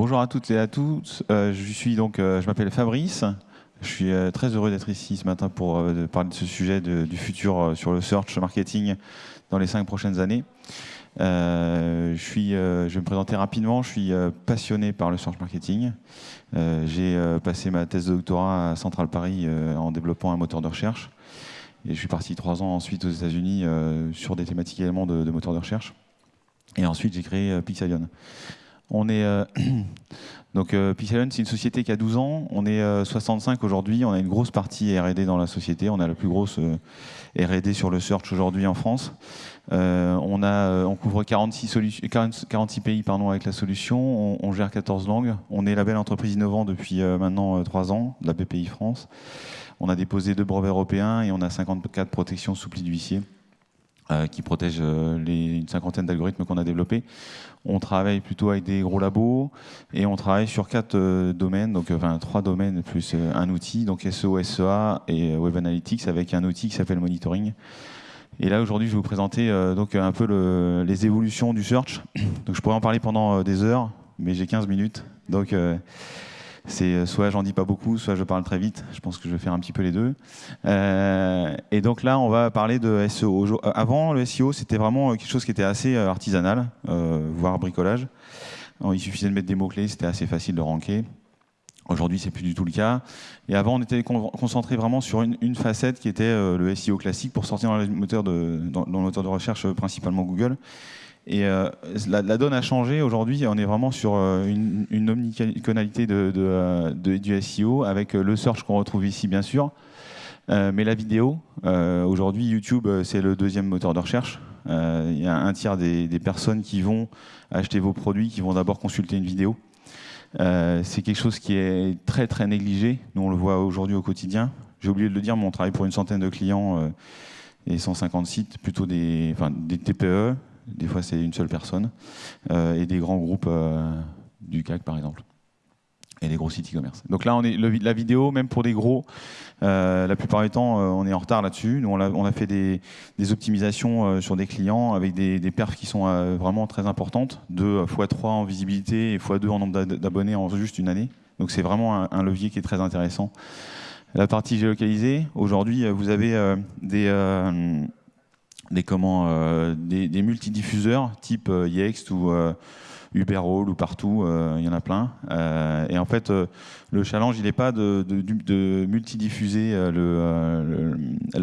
bonjour à toutes et à tous. Euh, euh, je m'appelle Fabrice. Je suis euh, très heureux d'être ici ce matin pour parler de ce sujet du futur sur le search marketing dans les cinq prochaines années. Je, vais me présenter rapidement. Je suis passionné par le search marketing. J'ai passé ma thèse de doctorat à Central Paris en développant un moteur de recherche. Et je suis parti trois ans ensuite aux États-Unis sur des thématiques également de, de moteur de recherche. Et ensuite, j'ai créé Pixelion. On est euh, donc euh, c'est une société qui a 12 ans. On est euh, 65 aujourd'hui. On a une grosse partie R&D dans la société. On a la plus grosse euh, R&D sur le search aujourd'hui en France. Euh, on euh, couvre 46, solu- 40 46 pays pardon avec la solution. On, gère 14 langues. On est label entreprise innovant depuis euh, maintenant 3 ans, de la BPI France. On a déposé deux brevets européens et on a 54 protections sous pli d'huissier euh, qui protègent euh, les, une cinquantaine d'algorithmes qu'on a développés. On travaille plutôt avec des gros labos et on travaille sur quatre euh, domaines, donc euh, enfin trois domaines plus euh, un outil, donc SEO, SEA et euh, Web Analytics avec un outil qui s'appelle Monitoring. Et là aujourd'hui, je vais vous présenter euh, donc un peu le- les évolutions du search. Donc je pourrais en parler pendant euh, des heures, mais j'ai 15 minutes, donc euh, c'est euh, soit j'en dis pas beaucoup, soit je parle très vite. Je pense que je vais faire un petit peu les deux. Euh, et donc là, on va parler de SEO. Euh, Avant, le SEO, c'était vraiment euh, quelque chose qui était assez artisanal, euh, voire bricolage. Il suffisait de mettre des mots-clés, c'était assez facile de ranker. Aujourd'hui, c'est plus du tout le cas. Et avant, on était con- concentré vraiment sur une, facette qui était euh, le SEO classique pour sortir dans le moteur de, recherche, euh, principalement Google. Et euh, la, donne a changé. Aujourd'hui, on est vraiment sur une, une omnicanalité de, du SEO avec le search qu'on retrouve ici, bien sûr. Mais la vidéo, aujourd'hui, YouTube, c'est le deuxième moteur de recherche. Il y a un tiers des personnes qui vont acheter vos produits qui vont d'abord consulter une vidéo. Euh, c'est quelque chose qui est très très négligé. Nous, on le voit aujourd'hui au quotidien. J'ai oublié de le dire, mais on travaille pour une centaine de clients euh, et 150 sites, plutôt des, des TPE. Des fois, c'est une seule personne euh, et des grands groupes du CAC, par exemple, et des gros sites e-commerce. Donc là, la vidéo, même pour des gros, euh, la plupart du temps, euh, on est en retard là-dessus. Nous, on a, fait des, optimisations euh, sur des clients avec des, des perfs qui sont vraiment très importantes, 2 x3 en visibilité et x2 en nombre d'abonnés en juste une année. Donc c'est vraiment un, levier qui est très intéressant. La partie géolocalisée, aujourd'hui, vous avez des, comment, des, multidiffuseurs type Yext ou euh, Uberall ou partout, euh, il y en a plein. Euh, et en fait, euh, le challenge, il n'est pas de, de, de multidiffuser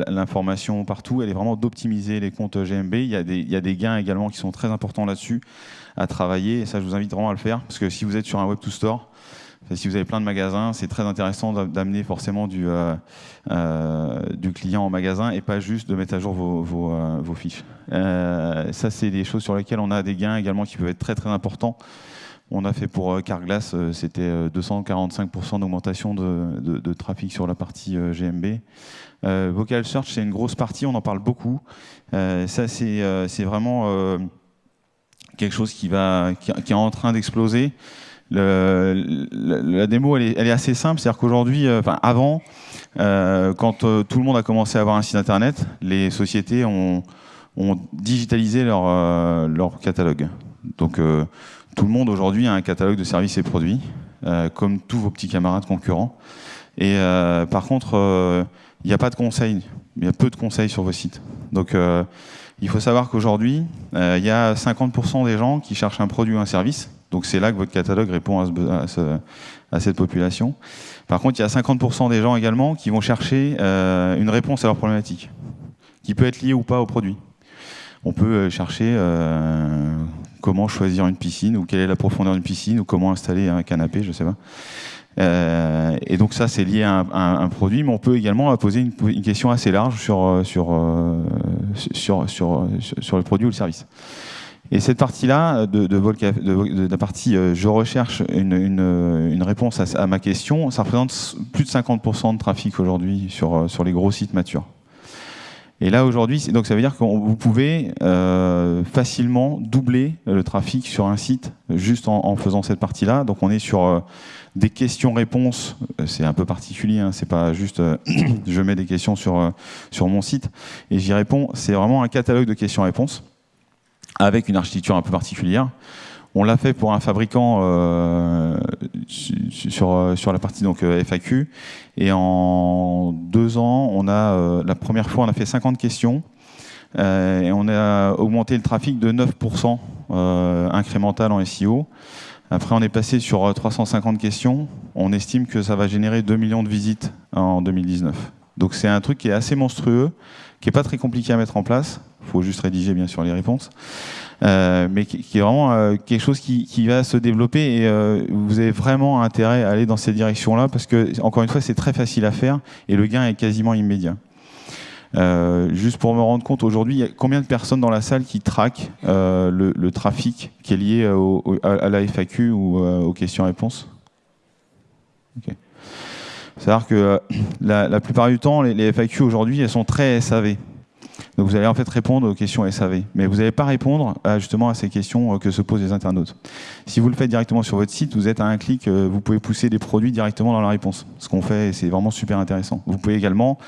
l'information partout, elle est vraiment d'optimiser les comptes GMB. Il y, a des, il y a des gains également qui sont très importants là-dessus à travailler, et ça, je vous invite vraiment à le faire, parce que si vous êtes sur un Web to Store, si vous avez plein de magasins, c'est très intéressant d'a- d'amener forcément du, euh, euh, du client en magasin et pas juste de mettre à jour vos, euh, fiches. Ça, c'est des choses sur lesquelles on a des gains également qui peuvent être très très importants. On a fait pour Carglass, c'était euh, 245% d'augmentation de, trafic sur la partie GMB. Vocal Search, c'est une grosse partie, on en parle beaucoup. Ça, c'est vraiment quelque chose qui est en train d'exploser. La, démo, elle est, assez simple, c'est-à-dire qu'aujourd'hui, euh, avant, euh, quand euh, tout le monde a commencé à avoir un site internet, les sociétés ont, digitalisé leur, leur catalogue. Donc tout le monde aujourd'hui a un catalogue de services et produits, comme tous vos petits camarades concurrents. Et par contre, il n'y a pas de conseils, il y a peu de conseils sur vos sites. Donc il faut savoir qu'aujourd'hui, il y a 50% des gens qui cherchent un produit ou un service. Donc c'est là que votre catalogue répond à, cette population. Par contre, il y a 50% des gens également qui vont chercher euh, une réponse à leur problématique, qui peut être liée ou pas au produit. On peut euh, chercher euh, comment choisir une piscine, ou quelle est la profondeur d'une piscine, ou comment installer un canapé, je sais pas. Et donc ça, c'est lié à un, produit, mais on peut également poser une, question assez large sur le produit ou le service. Et cette partie-là, de, de, de, la partie euh, je recherche une, une réponse à, ma question, ça représente plus de 50% de trafic aujourd'hui sur, euh, sur les gros sites matures. Et là aujourd'hui, donc ça veut dire que vous pouvez euh, facilement doubler le trafic sur un site juste en, faisant cette partie-là. Donc on est sur euh, des questions-réponses. Euh, C'est un peu particulier. Hein, c'est pas juste euh, je mets des questions sur euh, sur mon site et j'y réponds. C'est vraiment un catalogue de questions-réponses avec une architecture un peu particulière On l'a fait pour un fabricant sur, sur la partie donc, FAQ. Et en deux ans, on a, la première fois, on a fait 50 questions. et on a augmenté le trafic de 9% incrémental en SEO. Après, on est passé sur 350 questions. On estime que ça va générer 2 millions de visites en 2019. Donc c'est un truc qui est assez monstrueux, qui n'est pas très compliqué à mettre en place. Faut juste rédiger bien sûr les réponses. Euh, mais qui, est vraiment euh, quelque chose qui, va se développer et euh, vous avez vraiment intérêt à aller dans cette direction-là parce que, encore une fois, c'est très facile à faire et le gain est quasiment immédiat. juste pour me rendre compte, aujourd'hui, il y a combien de personnes dans la salle qui traquent le, trafic qui est lié à, la FAQ ou aux questions-réponses c'est-à-dire que la, plupart du temps, les, FAQ aujourd'hui, elles sont très SAV. Donc vous allez en fait répondre aux questions SAV, mais vous n'allez pas répondre à, justement à ces questions euh, que se posent les internautes. Si vous le faites directement sur votre site, vous êtes à un clic, euh, vous pouvez pousser des produits directement dans la réponse. Ce qu'on fait, c'est vraiment super intéressant. Vous pouvez également,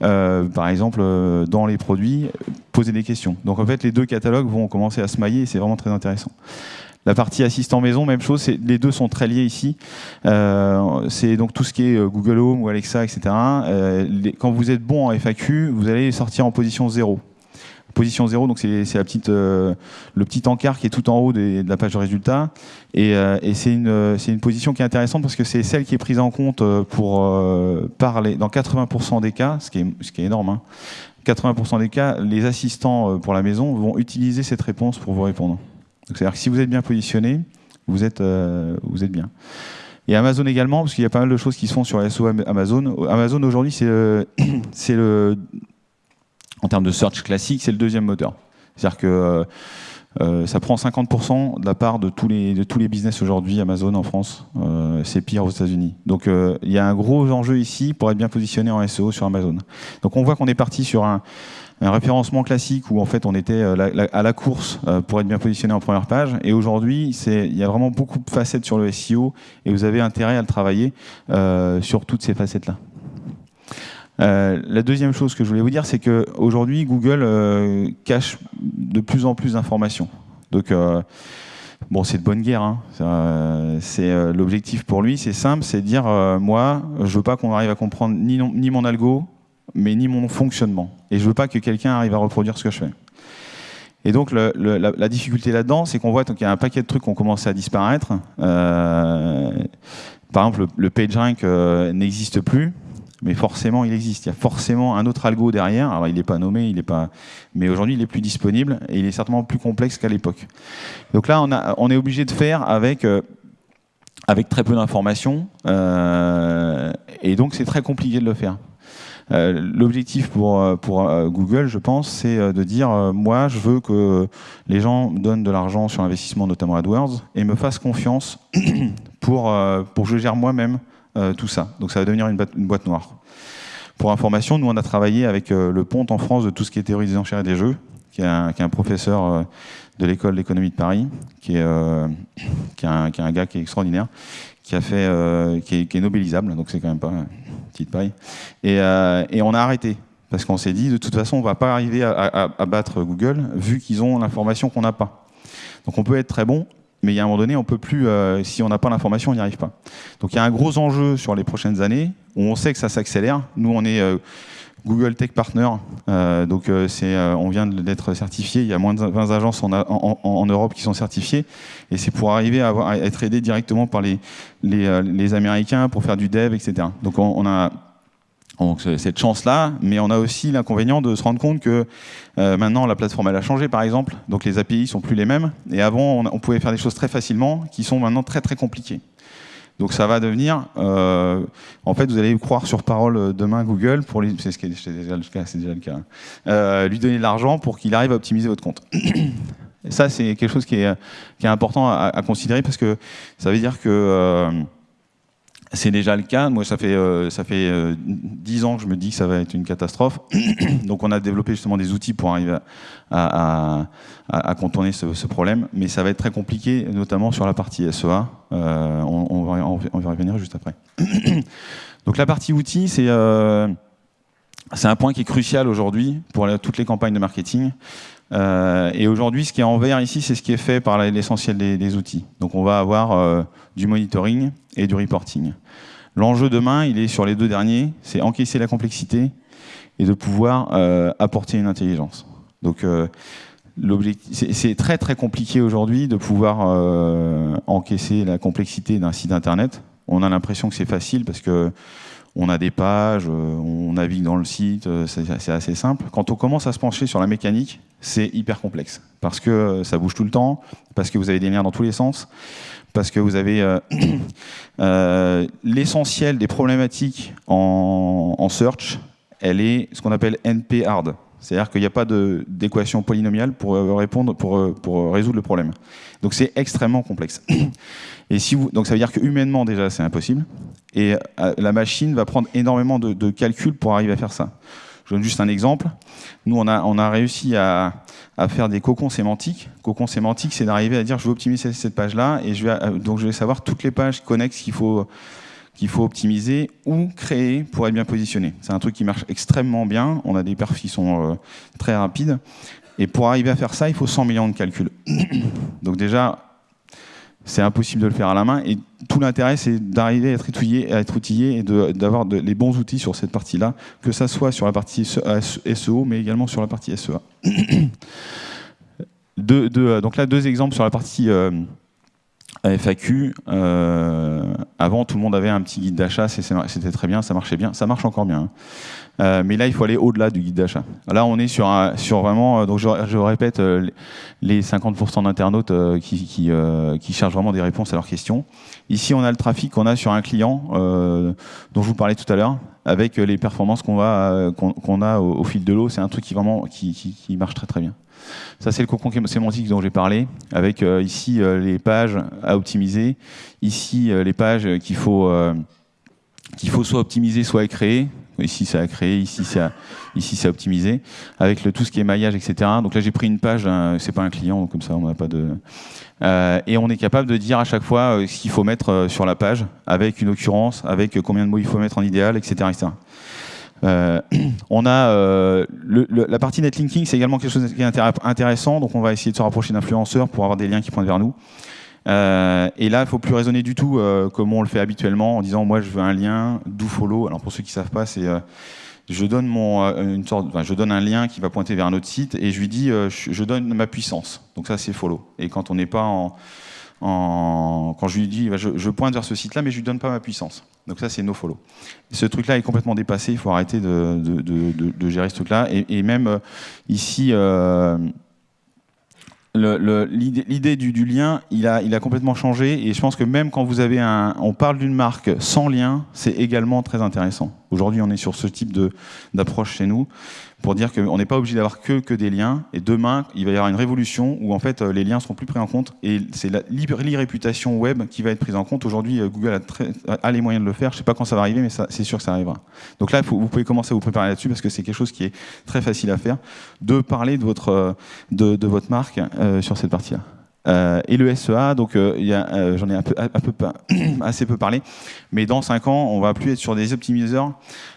par exemple, dans les produits, poser des questions. Donc en fait, les deux catalogues vont commencer à se mailler et c'est vraiment très intéressant. La partie assistant maison, même chose, les deux sont très liés ici. Euh, c'est donc tout ce qui est euh, Google Home ou Alexa, etc. Euh, quand vous êtes bon en FAQ, vous allez sortir en position 0. Position 0, donc c'est la petite, le petit encart qui est tout en haut de la page de résultats. Et, c'est une, position qui est intéressante parce que c'est celle qui est prise en compte pour parler dans 80% des cas, ce qui est, ce énorme. 80% hein. des cas, les assistants pour la maison vont utiliser cette réponse pour vous répondre. C'est-à-dire que si vous êtes bien positionné, vous êtes, euh, vous êtes bien. Et Amazon également, parce qu'il y a pas mal de choses qui se font sur SO Amazon. Amazon aujourd'hui, c'est le, en termes de search classique, c'est le deuxième moteur. C'est-à-dire que euh, euh, ça prend 50% de la part de tous les, de tous les business aujourd'hui, Amazon en France. c'est pire aux États-Unis. Donc il y a un gros enjeu ici pour être bien positionné en SEO sur Amazon. Donc on voit qu'on est parti sur un, un référencement classique où en fait on était euh, à la course euh, pour être bien positionné en première page. Et aujourd'hui, il y a vraiment beaucoup de facettes sur le SEO et vous avez intérêt à le travailler euh, sur toutes ces facettes-là. la deuxième chose que je voulais vous dire, c'est qu'aujourd'hui, Google cache de plus en plus d'informations. Donc, bon, c'est de bonne guerre. Hein. l'objectif pour lui, c'est simple, c'est de dire moi, je veux pas qu'on arrive à comprendre ni mon algo, mais ni mon fonctionnement. Et je veux pas que quelqu'un arrive à reproduire ce que je fais. Et donc la, difficulté là-dedans, c'est qu'on voit qu'il y a un paquet de trucs qui ont commencé à disparaître. Euh, par exemple, le, PageRank euh, n'existe plus, mais forcément il existe. Il y a forcément un autre algo derrière. Alors il n'est pas nommé, il est pas, mais aujourd'hui il est plus disponible et il est certainement plus complexe qu'à l'époque. Donc là, on, est obligé de faire avec euh, avec très peu d'informations, et donc c'est très compliqué de le faire. Euh, l'objectif pour, euh, euh, Google, je pense, c'est de dire moi, je veux que les gens donnent de l'argent sur l'investissement, notamment AdWords, et me fassent confiance pour, pour que je gère moi-même tout ça. Donc ça va devenir une, boîte noire. Pour information, nous, on a travaillé avec le Ponte en France de tout ce qui est théorie des enchères et des jeux, qui est un, professeur de l'école d'économie de Paris, qui est, qui est, un, gars qui est extraordinaire, qui a fait, euh, qui, est, qui, est, nobilisable, donc c'est quand même pas une petite paille. Et, euh, et on a arrêté parce qu'on s'est dit de toute façon on va pas arriver à, battre Google vu qu'ils ont l'information qu'on n'a pas. Donc on peut être très bon, mais il y a un moment donné on peut plus, euh, si on n'a pas l'information on n'y arrive pas. Donc il y a un gros enjeu sur les prochaines années où on sait que ça s'accélère. Nous on est Google Tech Partner. Euh, donc euh, euh, on vient d'être certifié. Il y a moins de 20 agences en, Europe qui sont certifiées. Et c'est pour arriver à, être aidé directement par les, Américains pour faire du dev, etc. Donc on, a cette chance-là, mais on a aussi l'inconvénient de se rendre compte que maintenant la plateforme elle a changé par exemple, donc les API sont plus les mêmes, et avant on, on pouvait faire des choses très facilement qui sont maintenant très très compliquées. Donc ça va devenir, euh, en fait, vous allez croire sur parole euh, demain Google pour lui, euh, donner de l'argent pour qu'il arrive à optimiser votre compte. Ça, c'est quelque chose qui est, est important à, considérer parce que ça veut dire que euh, c'est déjà le cas. Moi, ça fait, euh, ça fait euh, 10 ans que je me dis que ça va être une catastrophe. Donc, on a développé justement des outils pour arriver à, à, à contourner ce, ce, problème. Mais ça va être très compliqué, notamment sur la partie SEA. Euh, on, on, va, on, va, y revenir juste après. Donc, la partie outils, c'est... C'est un point qui est crucial aujourd'hui pour toutes les campagnes de marketing. Euh, et aujourd'hui, ce qui est en vert ici, c'est ce qui est fait par l'essentiel des, outils. Donc on va avoir euh, du monitoring et du reporting. L'enjeu demain, il est sur les deux derniers, c'est encaisser la complexité et de pouvoir euh, apporter une intelligence. Donc c'est très très compliqué aujourd'hui de pouvoir encaisser la complexité d'un site internet. On a l'impression que c'est facile parce que on a des pages, euh, on navigue dans le site, euh, c'est assez simple. Quand on commence à se pencher sur la mécanique, c'est hyper complexe, parce que euh, ça bouge tout le temps, parce que vous avez des liens dans tous les sens, parce que vous avez l'essentiel des problématiques en, search, elle est ce qu'on appelle NP hard. C'est-à-dire qu'il n'y a pas d'équation polynomiale pour répondre, pour, pour résoudre le problème. Donc c'est extrêmement complexe. Et donc ça veut dire que humainement déjà c'est impossible, et euh, la machine va prendre énormément de, calculs pour arriver à faire ça. Je donne juste un exemple. Nous, on a, réussi à, faire des cocons sémantiques. Cocons sémantiques, c'est d'arriver à dire je veux optimiser cette page-là, et je vais, euh, donc je vais savoir toutes les pages connexes qu'il faut, qu'il faut optimiser ou créer pour être bien positionné. C'est un truc qui marche extrêmement bien. On a des perfs qui sont euh, très rapides. Et pour arriver à faire ça, il faut 100 millions de calculs. donc déjà, c'est impossible de le faire à la main. Et tout l'intérêt, c'est d'arriver à être outillé, à être outillé et d'avoir les bons outils sur cette partie-là, que ça soit sur la partie SEO, mais également sur la partie SEA. Euh, donc là, deux exemples sur la partie euh, FAQ. Euh, avant, tout le monde avait un petit guide d'achat, c'était très bien, ça marchait bien, ça marche encore bien. Hein. Euh, mais là, il faut aller au-delà du guide d'achat. Là, on est sur, vraiment, euh, donc je, répète, euh, les 50% d'internautes qui, cherchent vraiment des réponses à leurs questions. Ici, on a le trafic qu'on a sur un client dont je vous parlais tout à l'heure, avec les performances qu'on a au, fil de l'eau. C'est un truc qui vraiment qui, marche très très bien. Ça, c'est le cocon sémantique dont j'ai parlé, avec ici les pages à optimiser, ici les pages qu'il faut qu'il faut soit optimiser, soit créer. Ici, ça a créé, ici, ça, ici, ça a optimisé, avec tout ce qui est maillage, etc. Donc là, j'ai pris une page, hein, c'est pas un client, donc comme ça, on n'a pas de... Euh, et on est capable de dire à chaque fois euh, ce qu'il faut mettre euh, sur la page, avec une occurrence, avec combien de mots il faut mettre en idéal, etc. on a la partie netlinking, c'est également quelque chose qui est intéressant, donc on va essayer de se rapprocher d'influenceurs pour avoir des liens qui pointent vers nous. Euh, et là, il ne faut plus raisonner du tout euh, comme on le fait habituellement en disant moi je veux un lien, do follow. Alors pour ceux qui ne savent pas, c'est euh, je donne je donne un lien qui va pointer vers un autre site et je lui dis je, donne ma puissance. Donc ça c'est follow. Et quand on n'est pas en, quand je lui dis je, pointe vers ce site-là, mais je lui donne pas ma puissance. Donc ça c'est no follow. Ce truc-là est complètement dépassé. Il faut arrêter de, gérer ce truc-là. Et, même ici l'idée du, lien, il a, complètement changé et je pense que même quand vous avez un, on parle d'une marque sans lien, c'est également très intéressant. Aujourd'hui, on est sur ce type d'approche chez nous pour dire qu'on n'est pas obligé d'avoir que, que des liens. Et demain, il va y avoir une révolution où en fait euh, les liens seront plus pris en compte et c'est l'e-réputation web qui va être prise en compte. Aujourd'hui, euh, Google a, les moyens de le faire. Je ne sais pas quand ça va arriver, mais c'est sûr que ça arrivera. Donc là, vous pouvez commencer à vous préparer là-dessus parce que c'est quelque chose qui est très facile à faire, de parler de votre, euh, de votre marque sur cette partie-là. Euh, et le SEA, donc euh, euh, j'en ai assez peu parlé, mais dans 5 ans, on va plus être sur des optimiseurs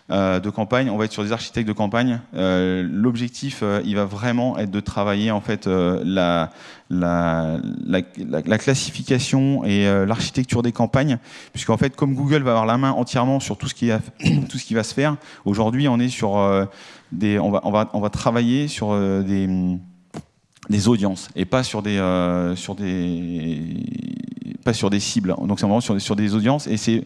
de campagne, on va être sur des architectes de campagne. L'objectif, il va vraiment être de travailler en fait la, la, la, classification et l'architecture des campagnes, puisqu'en fait, comme Google va avoir la main entièrement sur tout ce qui, va se faire, aujourd'hui, on est sur on va travailler sur des des audiences et pas sur des, euh, sur des, pas sur des cibles. Donc c'est vraiment sur, sur des audiences et c'est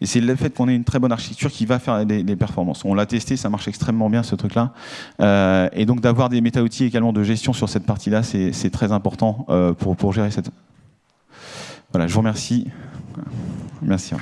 et c'est le fait qu'on ait une très bonne architecture qui va faire des, performances. On l'a testé, ça marche extrêmement bien ce truc-là. Euh, et donc d'avoir des méta-outils également de gestion sur cette partie-là, c'est très important euh, pour, pour gérer cette... Voilà, je vous remercie. Merci.